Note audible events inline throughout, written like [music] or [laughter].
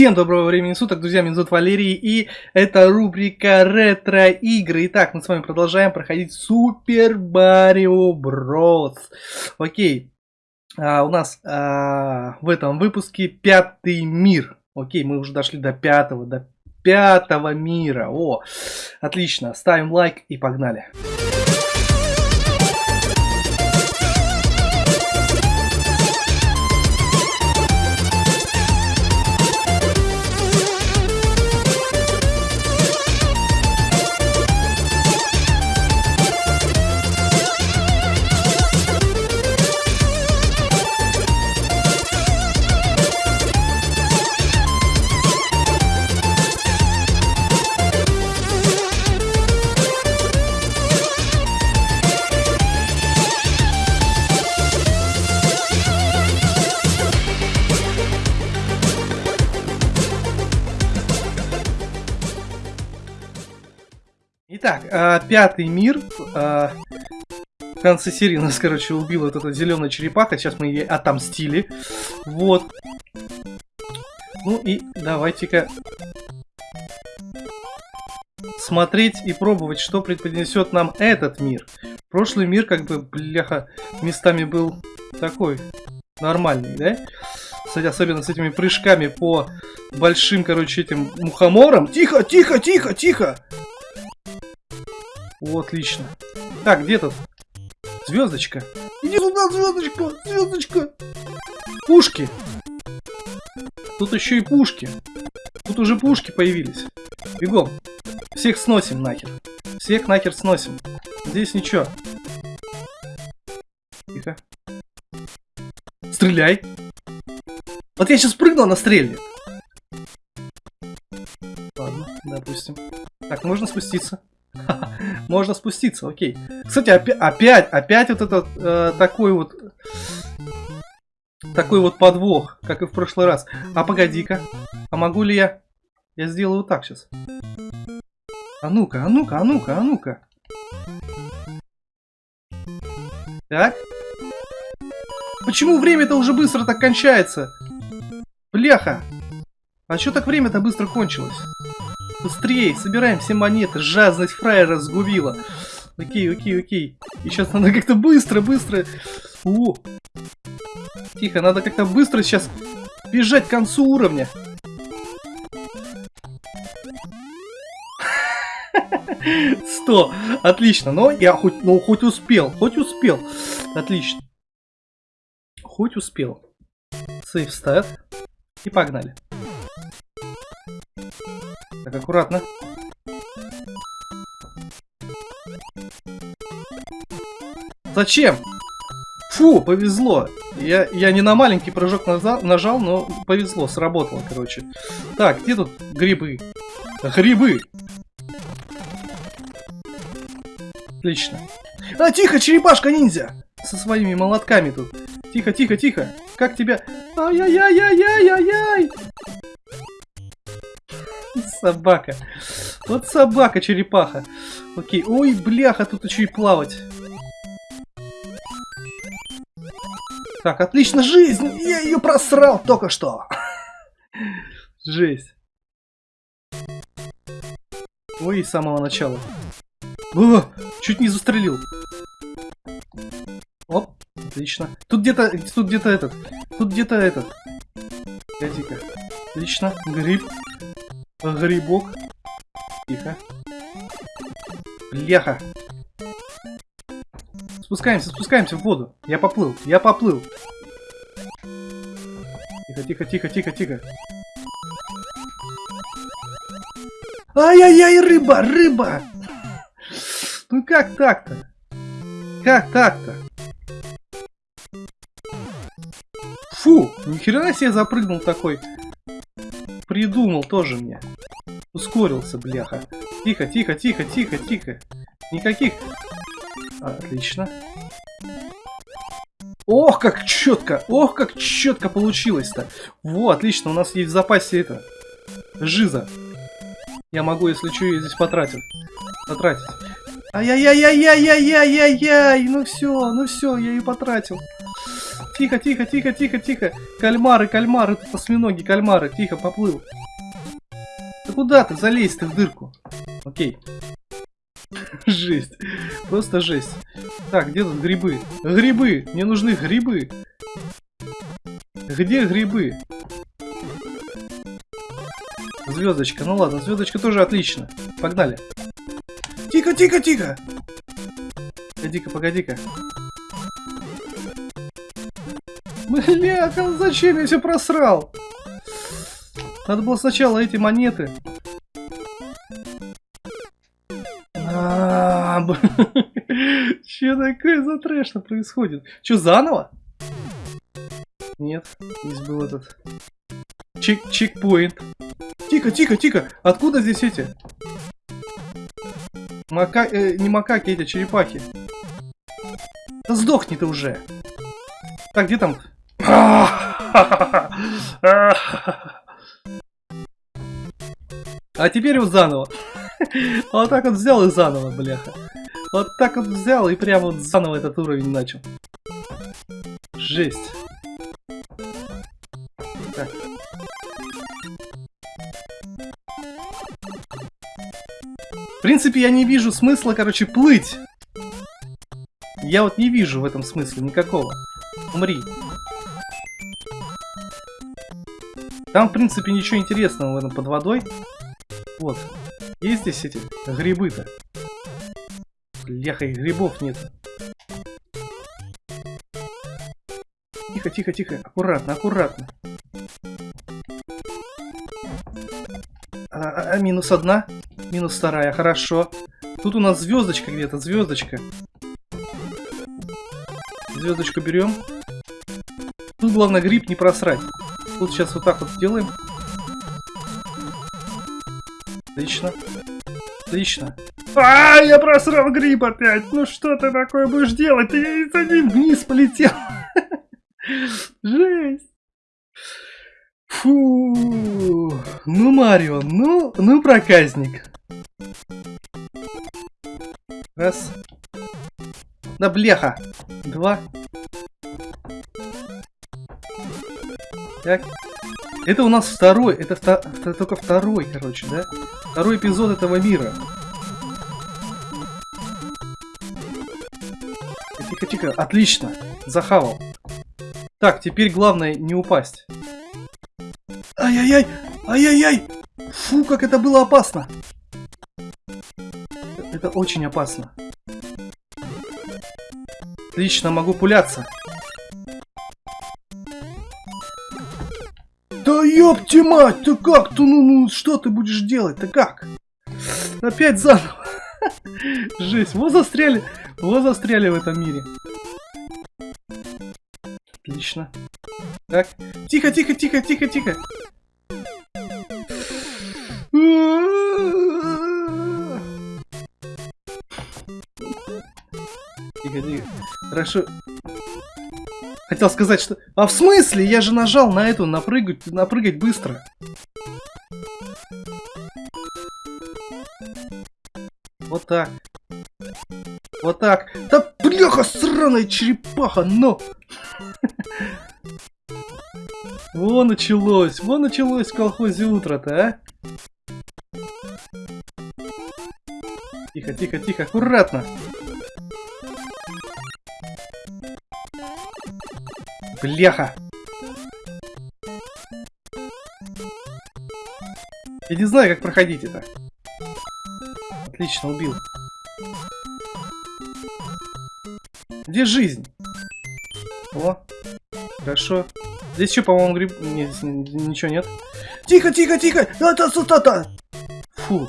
Всем доброго времени суток, друзья, меня зовут Валерий, и это рубрика ретро-игры. Итак, мы с вами продолжаем проходить Супер Марио Брос. Окей, а, у нас а, в этом выпуске пятый мир. Окей, мы уже дошли до пятого, до пятого мира. О, отлично, ставим лайк и погнали. Погнали. Пятый мир. Э, в конце серии нас, короче, убила вот эта зеленая черепаха. Сейчас мы ей отомстили. Вот. Ну и давайте-ка смотреть и пробовать, что преподнесет нам этот мир. Прошлый мир, как бы, бляха, местами был такой нормальный, да? Кстати, особенно с этими прыжками по большим, короче, этим мухоморам. Тихо, тихо, тихо, тихо! О, отлично. Так, где тут? Звездочка. Иди сюда, звездочка, звездочка. Пушки. Тут еще и пушки. Тут уже пушки появились. Бегом. Всех сносим нахер. Всех нахер сносим. Здесь ничего. Тихо. Стреляй. Вот я сейчас прыгну, она стрельнет. Ладно, допустим. Так, можно спуститься. Можно спуститься, окей. Кстати, опять, опять, опять вот этот э, такой вот... Такой вот подвох, как и в прошлый раз. А погоди-ка. А могу ли я... Я сделаю так сейчас. А ну-ка, а ну-ка, а ну-ка, а ну-ка. Так. Почему время-то уже быстро так кончается? Бляха. А что так время-то быстро кончилось? Быстрее, собираем все монеты. Жадность фраера сгубила. Окей, окей, окей. И сейчас надо как-то быстро, быстро. О! Тихо, надо как-то быстро сейчас бежать к концу уровня. [laughs] Сто. Отлично. Но я хоть, ну, хоть успел. Хоть успел. Отлично. Хоть успел. Сейф стат. И погнали. Так, аккуратно. Зачем? Фу, повезло. Я, я не на маленький прыжок нажал, нажал, но повезло, сработало, короче. Так, где тут грибы? Грибы! Отлично. А, тихо, черепашка-ниндзя! Со своими молотками тут. Тихо, тихо, тихо. Как тебя... Ай-яй-яй-яй-яй-яй! Собака. Вот собака-черепаха. Окей. Ой, бляха, тут еще и плавать. Так, отлично, жизнь! Я ее просрал только что. [laughs] Жесть. Ой, с самого начала. О, чуть не застрелил. Оп, отлично. Тут где-то, тут где-то этот, тут где-то этот. Погоди-ка. Отлично, гриб. Грибок. Тихо. Бляха. Спускаемся, спускаемся в воду. Я поплыл, я поплыл. Тихо, тихо, тихо, тихо, тихо. Ай-яй-яй, рыба, рыба! Ну как так-то? Как так-то? Фу, нихера себе запрыгнул такой придумал тоже мне. Ускорился, бляха. Тихо, тихо, тихо, тихо, тихо. Никаких... Отлично. Ох, как четко! Ох, как четко получилось-то! Во, отлично, у нас есть в запасе это... Жиза. Я могу, если что, ее здесь потратить. Потратить. Ай-яй-яй-яй-яй-яй-яй-яй! Ну все, ну все, я ее потратил. Тихо, тихо, тихо, тихо, тихо. Кальмары, кальмары, тут осьминоги, кальмары. Тихо, поплыл. Да куда ты? Залезь ты в дырку. Окей. Жесть. Просто жесть. Так, где тут грибы? Грибы! Мне нужны грибы. Где грибы? Звездочка. Ну ладно, звездочка тоже отлично. Погнали. Тихо, тихо, тихо! Погоди-ка, погоди-ка. Бля, зачем я все просрал? Надо было сначала эти монеты. А, [laughs] Че такое за трэш происходит? Че, заново? Нет, здесь был этот... Чек чекпоинт. Тихо, тихо, тихо! Откуда здесь эти? Мака... Э, не макаки, эти черепахи. Да сдохни ты уже. Так, где там? А теперь вот заново. Вот так вот взял и заново, бляха. Вот так вот взял и прямо вот заново этот уровень начал. Жесть. Так. В принципе, я не вижу смысла, короче, плыть. Я вот не вижу в этом смысла никакого. Умри. Там, в принципе, ничего интересного в этом под водой. Вот. Есть здесь эти грибы-то? Бляха, и грибов нет. Тихо, тихо, тихо. Аккуратно, аккуратно. А, а, а, минус одна. Минус вторая, хорошо. Тут у нас звездочка где-то, звездочка. Звездочку берем. Тут главное гриб не просрать. Тут сейчас вот так вот сделаем. Отлично. Отлично. А, я просрал гриб опять. Ну что ты такое будешь делать? Я за ним вниз полетел. [laughs] Жесть. Фу. Ну, Марио, ну, ну, проказник. Раз. Да бляха. Два. Так. Это у нас второй, это, вто, это только второй, короче, да? Второй эпизод этого мира. Тихо-тихо, отлично, захавал. Так, теперь главное не упасть. Ай-яй-яй, ай-яй-яй! Фу, как это было опасно! Это очень опасно. Отлично, могу пуляться. Ёпти мать, ты как? Ты, ну, ну, что ты будешь делать? Ты как? Опять заново. [laughs] Жесть, вот застряли, вот застряли в этом мире. Отлично. Так, тихо, тихо, тихо, тихо, тихо. Тихо, тихо. Хорошо. Хотел сказать, что... А в смысле? Я же нажал на эту, напрыгать, напрыгать быстро. Вот так. Вот так. Да бляха, сраная черепаха, но! Во началось, во началось в колхозе утро-то, а? Тихо, тихо, тихо, аккуратно. Бляха! Я не знаю, как проходить это. Отлично, убил. Где жизнь? О, хорошо. Здесь еще, по-моему, гриб... Нет, ничего нет. Тихо, тихо, тихо! Та-та-та-та! Фу.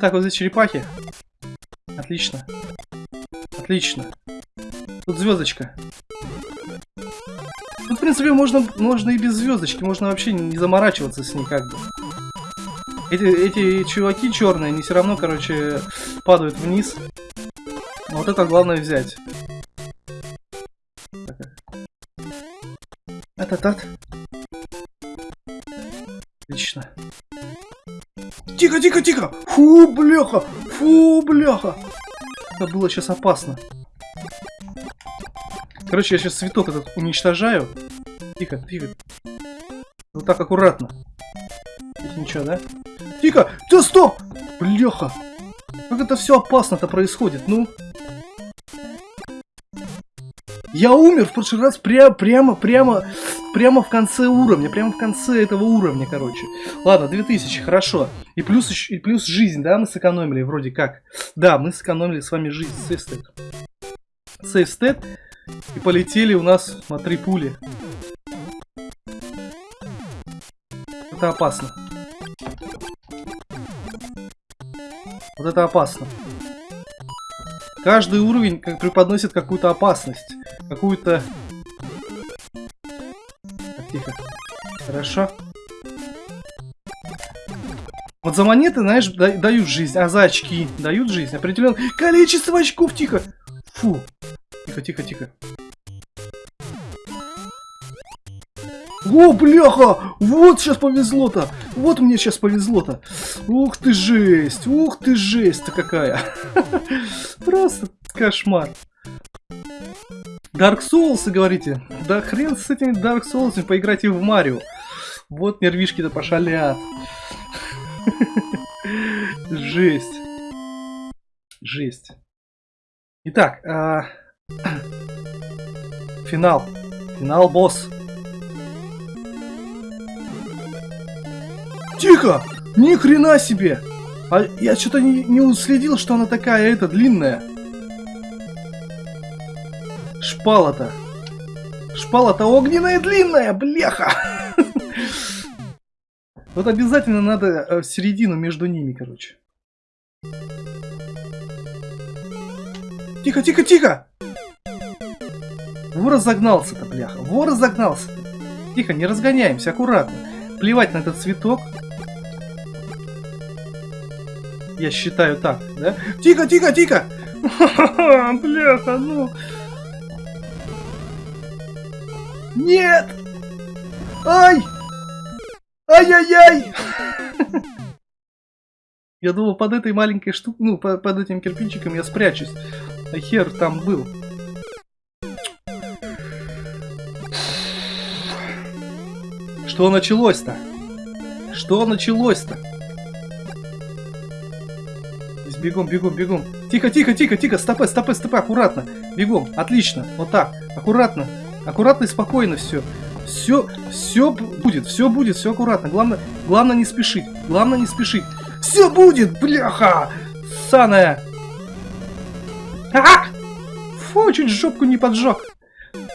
Так, вот здесь черепахи. Отлично. Отлично. Тут звездочка. Принципе, можно, можно и без звездочки, можно вообще не заморачиваться с ней как бы. Эти, эти чуваки черные, они все равно, короче, падают вниз. Вот это главное взять. Ататат. Отлично. Тихо, тихо, тихо! Фу, бляха! Фу, бляха! Это было сейчас опасно. Короче, я сейчас цветок этот уничтожаю. Тихо, тихо. Вот так аккуратно. Здесь ничего, да? Тихо! Да стоп! Бляха! Как это все опасно-то происходит, ну? Я умер в прошлый раз пря прямо, прямо, прямо в конце уровня, прямо в конце этого уровня, короче. Ладно, 2000, хорошо. И плюс, и плюс жизнь, да, мы сэкономили вроде как. Да, мы сэкономили с вами жизнь, сейфстет. Сейфстет. И полетели у нас на три пули. Это опасно. Вот это опасно. Каждый уровень как преподносит какую-то опасность. Какую-то... Тихо. Хорошо. Вот за монеты, знаешь, дают жизнь, а за очки дают жизнь. Определенное количество очков, тихо. Фу. Тихо, тихо, тихо. О, бляха! Вот сейчас повезло-то! Вот мне сейчас повезло-то! Ух ты жесть! Ух ты жесть-то какая! [laughs] Просто кошмар! Dark Souls, говорите? Да хрен с этими Dark Souls, поиграйте в Марио. Вот нервишки-то пошалят. [laughs] Жесть. Жесть. Итак, а... [clears throat] финал. Финал, босс. Тихо! Ни хрена себе! А я что-то не, не уследил, что она такая, это, длинная. Шпала-то. Шпала-то огненная длинная, бляха! [laughs] Вот обязательно надо э, в середину между ними, короче. Тихо, тихо, тихо! Вор разогнался-то, бляха. Вор разогнался-то. Тихо, не разгоняемся, аккуратно. Плевать на этот цветок. Я считаю так, да? Тихо, тихо, тихо! [laughs] Бляха, ну... Нет! Ай! Ай-яй-яй! [laughs] Я думал, под этой маленькой штукой, ну, под, под этим кирпичиком я спрячусь. А хер там был. Что началось-то? Что началось-то? Бегом, бегом, бегом. Тихо, тихо, тихо, тихо, стопы, стопы, стопы, аккуратно. Бегом, отлично, вот так, аккуратно, аккуратно и спокойно все. Все, все будет, все будет, все аккуратно. Главное, главное не спешить, главное не спешить. Все будет, бляха! Саная! А! Фу, чуть жопку не поджег.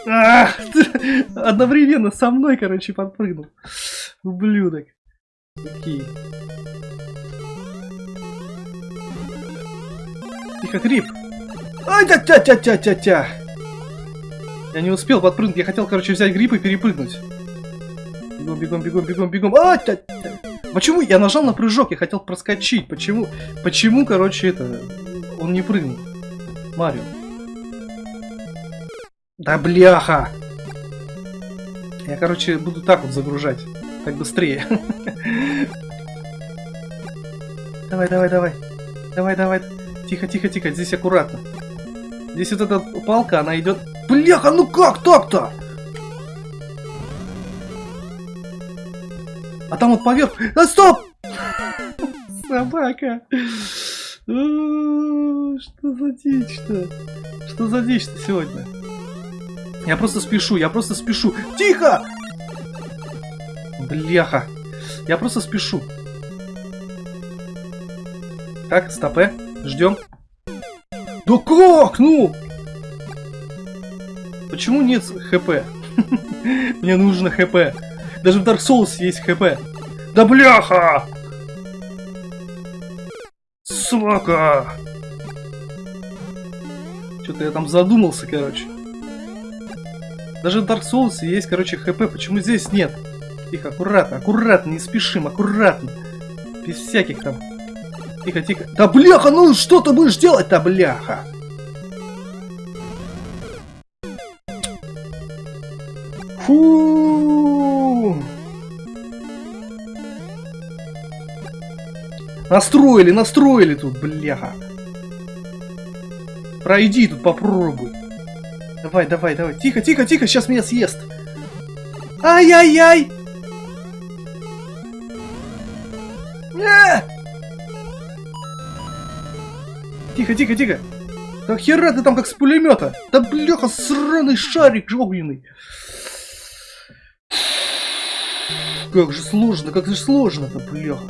А, [laughs] одновременно со мной, короче, подпрыгнул. Ублюдок. Окей. Тихо, гриб. Ай, тя тя тя тя тя тя Я не успел подпрыгнуть. Я хотел, короче, взять гриб и перепрыгнуть. Бегом, бегом, бегом, бегом, бегом. А, тя, тя. Почему? Я нажал на прыжок, я хотел проскочить. Почему? Почему, короче, это... Он не прыгнул. Марио. Да бляха! Я, короче, буду так вот загружать. Так быстрее. [laughs] Давай, давай, давай. Давай, давай. Тихо, тихо, тихо, здесь аккуратно. Здесь вот эта палка, она идет... Бляха, ну как так-то? А там вот поверх... А, стоп! Собака! Что за дичь-то? Что за дичь-то сегодня? Я просто спешу, я просто спешу. Тихо! Бляха. Я просто спешу. Так, стопе. Ждем. Да как? Ну! Почему нет хп? [laughs] Мне нужно хп. Даже в Dark Souls есть хп. Да бляха! Сука! Что-то я там задумался, короче. Даже в Dark Souls есть, короче, хп. Почему здесь нет? Тихо, аккуратно, аккуратно, не спешим, аккуратно. Без всяких там Тихо, тихо. Да бляха, ну что ты будешь делать-то, бляха? Фу. Настроили, настроили тут, бляха. Пройди тут, попробуй. Давай, давай, давай. Тихо, тихо, тихо, сейчас меня съест. Ай-яй-яй! Тихо, тихо, тихо. Да хера ты там как с пулемета. Да бляха, сраный шарик огненный. Как же сложно, как же сложно-то, бляха.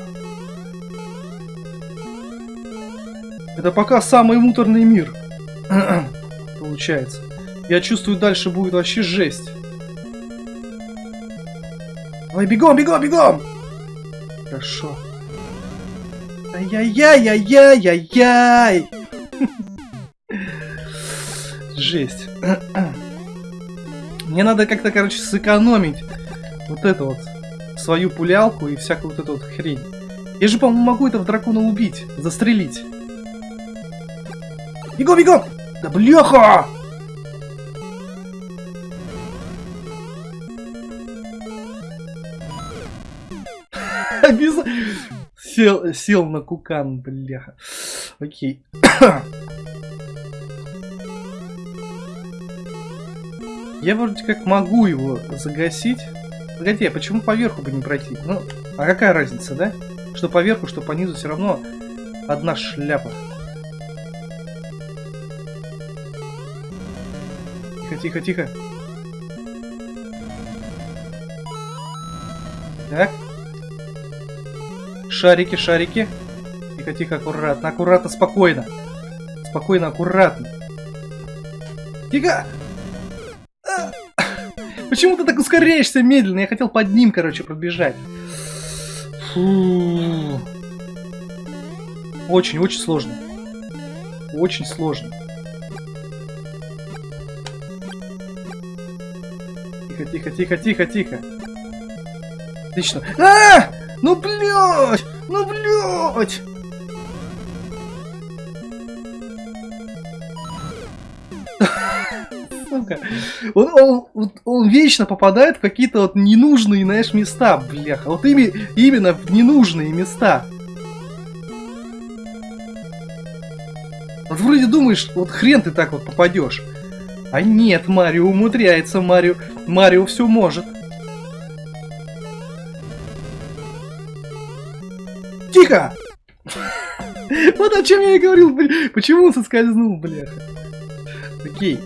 Это пока самый муторный мир. [clears throat] Получается. Я чувствую, дальше будет вообще жесть. Ой, бегом, бегом, бегом! Хорошо. Ай-яй-яй-яй-яй-яй-яй! Жесть. Мне надо как-то, короче, сэкономить вот это вот, свою пулялку и всякую вот эту вот хрень. Я же, по-моему, могу этого дракона убить, застрелить. Бегом, бегом! Да бляха! [laughs] Сел, сел на кукан, бляха. Окей. Я вроде как могу его загасить. Погоди, а почему поверху бы не пройти? Ну, а какая разница, да? Что поверху, что по низу все равно одна шляпа. Тихо, тихо, тихо. Так. Шарики, шарики. Тихо, тихо, аккуратно, аккуратно, спокойно. Спокойно, аккуратно. Тихо! А! Почему ты так ускоряешься медленно? Я хотел под ним, короче, пробежать. Фу. Очень, очень сложно. Очень сложно. Тихо, тихо, тихо, тихо, тихо. Отлично. А! -а, -а! Ну, блядь! Ну, блядь! Сука. Он, он, он вечно попадает в какие-то вот ненужные, знаешь, места, бляха. Вот ими, именно в ненужные места. Вот вроде думаешь, вот хрен ты так вот попадешь. А нет, Марио умудряется, Марио. Марио все может. Тихо! [laughs] Вот о чем я и говорил, блин. Почему он соскользнул, бляха? Окей.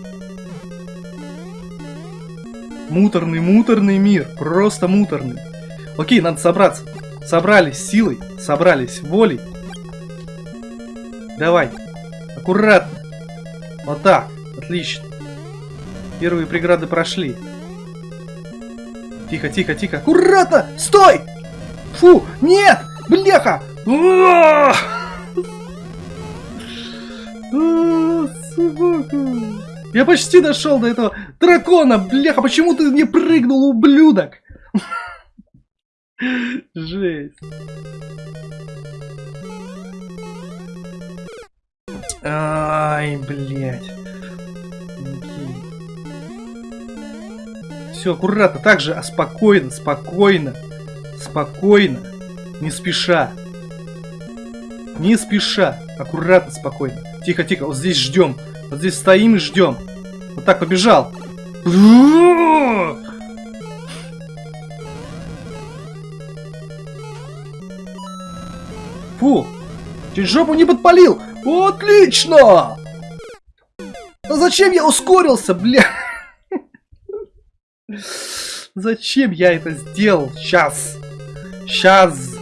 Муторный, муторный мир. Просто муторный. Окей, надо собраться. Собрались силой, собрались волей. Давай. Аккуратно. Вот так. Отлично. Первые преграды прошли. Тихо, тихо, тихо. Аккуратно! Стой! Фу! Нет! Бляха! Собака! Я почти дошел до этого дракона! Бляха, почему ты не прыгнул, ублюдок? Жесть. Ай, блядь. Все, аккуратно, так же, а спокойно, спокойно, спокойно. Не спеша. Не спеша. Аккуратно, спокойно. Тихо, тихо. Вот здесь ждем. Вот здесь стоим и ждем. Вот так, побежал. Фу. Чуть жопу не подпалил. Отлично. А зачем я ускорился, бля? Зачем я это сделал? Сейчас. Сейчас.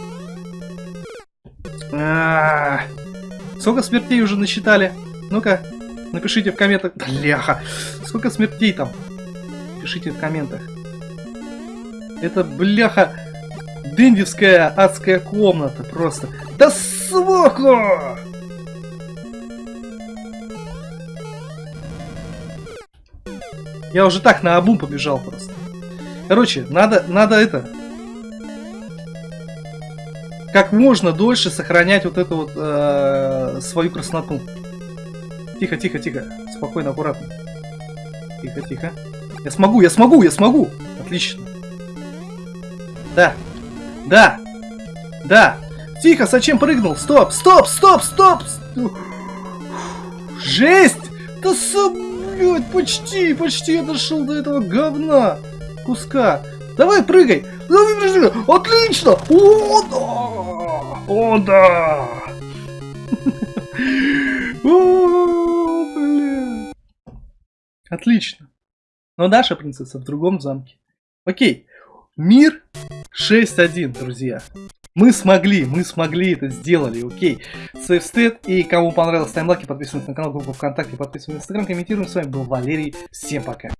-а. Сколько смертей уже насчитали? Ну-ка, напишите в комментах. Бляха! Сколько смертей там? Пишите в комментах. Это, бляха, дендевская адская комната просто. Да сука! Я уже так на обум побежал просто. Короче, надо, надо это, как можно дольше сохранять вот эту вот э, свою красноту. Тихо, тихо, тихо. Спокойно, аккуратно. Тихо, тихо. Я смогу, я смогу, я смогу. Отлично. Да. Да. Да. Тихо, зачем прыгнул? Стоп, стоп, стоп, стоп. Жесть! Да опять, почти, почти я дошел до этого говна куска. Давай, прыгай. Давай, прыгай. Отлично. О, да. О, да. [laughs] О, блин. Отлично. Но Даша принцесса в другом замке. Окей. Мир 6-1, друзья. Мы смогли, мы смогли это сделали, окей. Сейфстед, и кому понравилось, ставим лайки, подписывайтесь на канал, группу ВКонтакте, подписывайтесь на Инстаграм, комментируем. С вами был Валерий, всем пока.